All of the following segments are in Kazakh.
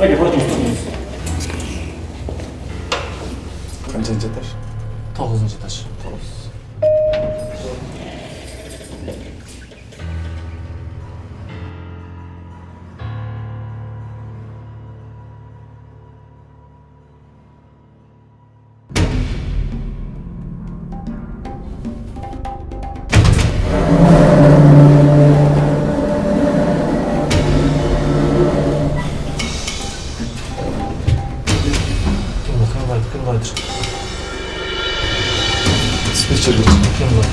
Аке, бұратын ұстадыңыз. Қаншаншы этаж? Тоғызыншы этаж. Тоғыз. kilometre. Dispatcher geç. Yanına.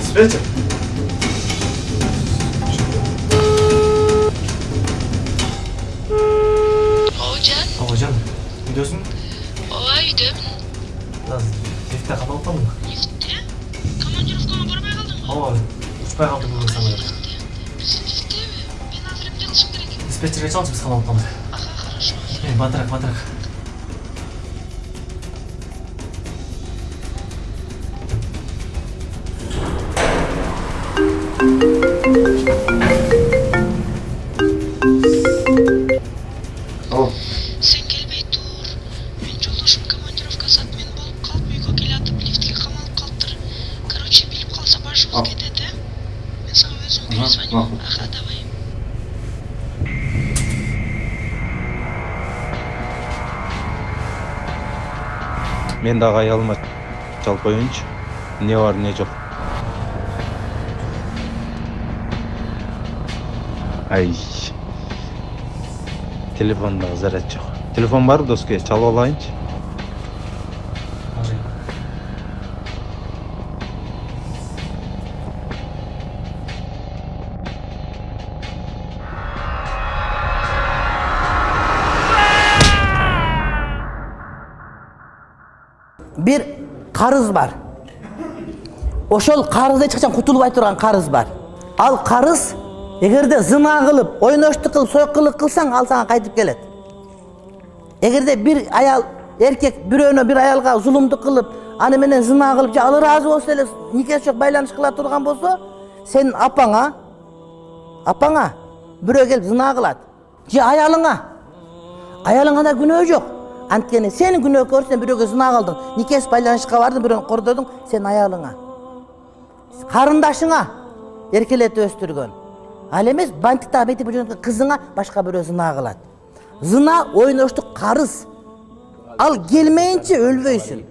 Dispatcher. Hocam. Hocam. Gidiyorsun? Oha gidiyorum. Nasıl? Lifte kapalı mı? Lifte? Kamancı rufkama bormaya kaldım. Ama abi. Uçmaya kaldım bu insanlara. диспетчерге чал біз қалалық қалды хорошо ей батырақ батырақ Короче, биліп қалса бар шығып кетеді мен саған өзім перезвоню ага давай. Мен дагы аялыма чалып коеюнчу эмне бар эмне жок ай. Телефондогу заряд жок телефон барбы доске чалып алайынчы бир карыз бар ошол карызды эч качан кутулбай турган карыз бар ал карыз эгерде зына кылып ойноштук кылып сойкулук кылсаң ал сага кайтып келет эгерде бир аял эркек бирөөнө бир аялга зулумдук кылып аны менен зына кылып же ал ыраазы болсо эле нике байланыш кыла турган болсо сенин апаңа апаңа бирөө келип зына кылат же аялыңа аялыңа да күнөө жок анткени сен күнөөкөр сен бирөөгө зына кылдың никесиз байланышка бардың бирөөнү кордодуң сенин аялыңа. Карындашыңа эркелетип өстүргөн ал эмес бантиктагы метип жүргөн кызыңа башка бирөө зына кылат зына ойноштук карыз ал келмейинче өлбөйсүң